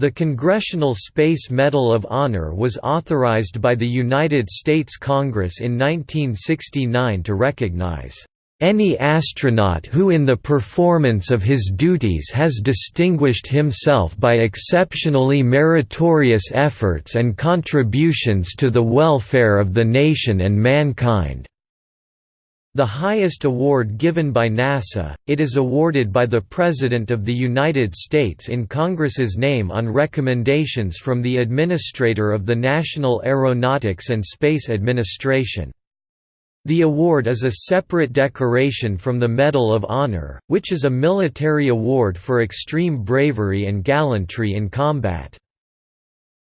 The Congressional Space Medal of Honor was authorized by the United States Congress in 1969 to recognize any astronaut who in the performance of his duties has distinguished himself by exceptionally meritorious efforts and contributions to the welfare of the nation and mankind. The highest award given by NASA, it is awarded by the President of the United States in Congress's name on recommendations from the Administrator of the National Aeronautics and Space Administration. The award is a separate decoration from the Medal of Honor, which is a military award for extreme bravery and gallantry in combat.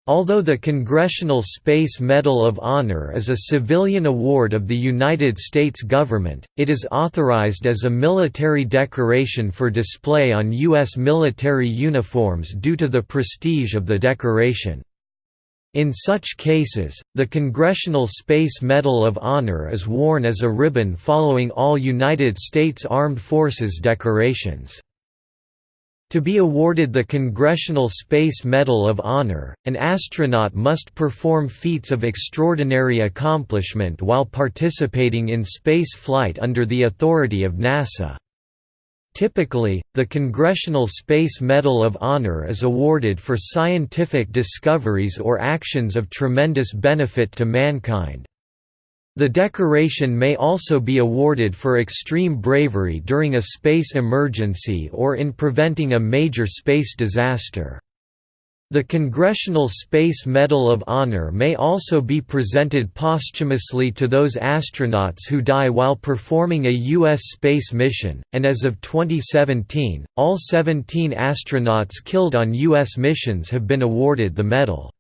Although the Congressional Space Medal of Honor is a civilian award of the United States government, it is authorized as a military decoration for display on U.S. military uniforms due to the prestige of the decoration. In such cases, the Congressional Space Medal of Honor is worn as a ribbon following all United States Armed Forces decorations. To be awarded the Congressional Space Medal of Honor, an astronaut must perform feats of extraordinary accomplishment while participating in space flight under the authority of NASA. Typically, the Congressional Space Medal of Honor is awarded for scientific discoveries or actions of tremendous benefit to mankind. The decoration may also be awarded for extreme bravery during a space emergency or in preventing a major space disaster. The Congressional Space Medal of Honor may also be presented posthumously to those astronauts who die while performing a U.S. space mission, and as of 2017, all 17 astronauts killed on U.S. missions have been awarded the medal.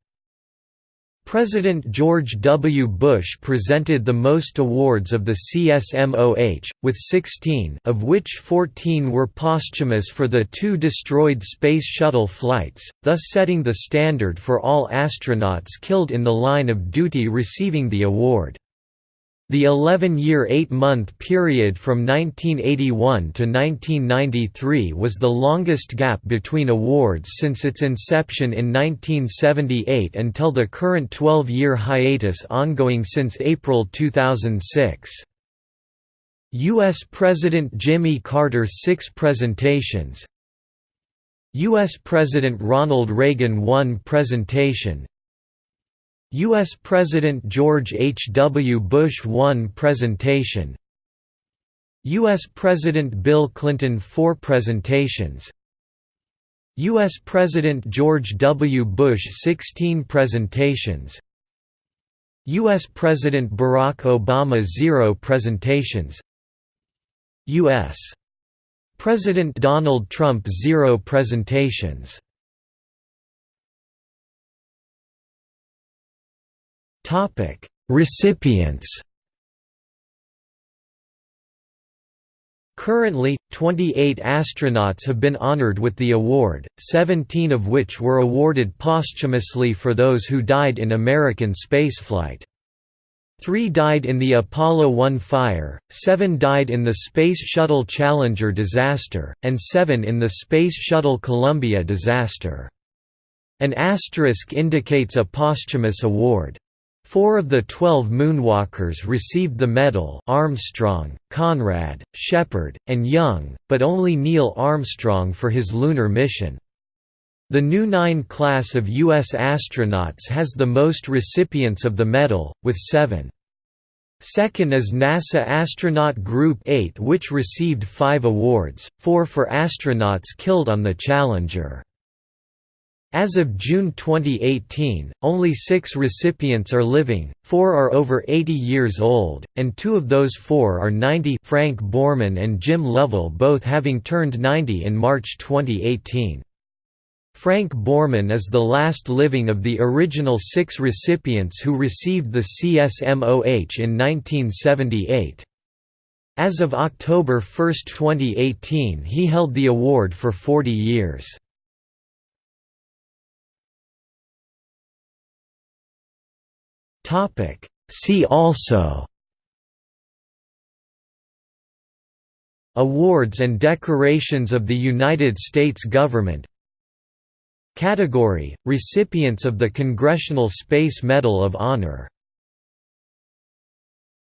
President George W. Bush presented the most awards of the CSMOH, with 16 of which 14 were posthumous for the two destroyed Space Shuttle flights, thus setting the standard for all astronauts killed in the line of duty receiving the award. The 11-year eight-month period from 1981 to 1993 was the longest gap between awards since its inception in 1978 until the current 12-year hiatus ongoing since April 2006. U.S. President Jimmy Carter six presentations U.S. President Ronald Reagan one presentation U.S. President George H. W. Bush 1 presentation U.S. President Bill Clinton four presentations U.S. President George W. Bush 16 presentations U.S. President Barack Obama zero presentations U.S. President Donald Trump zero presentations Topic: Recipients. Currently, 28 astronauts have been honored with the award, 17 of which were awarded posthumously for those who died in American spaceflight. Three died in the Apollo 1 fire, seven died in the Space Shuttle Challenger disaster, and seven in the Space Shuttle Columbia disaster. An asterisk indicates a posthumous award. Four of the twelve moonwalkers received the medal Armstrong, Conrad, Shepard, and Young, but only Neil Armstrong for his lunar mission. The New 9 class of U.S. astronauts has the most recipients of the medal, with seven. Second is NASA Astronaut Group 8 which received five awards, four for astronauts killed on the Challenger. As of June 2018, only six recipients are living, four are over 80 years old, and two of those four are 90 Frank Borman and Jim Lovell both having turned 90 in March 2018. Frank Borman is the last living of the original six recipients who received the CSMOH in 1978. As of October 1, 2018 he held the award for 40 years. Topic. See also Awards and decorations of the United States government Category: Recipients of the Congressional Space Medal of Honor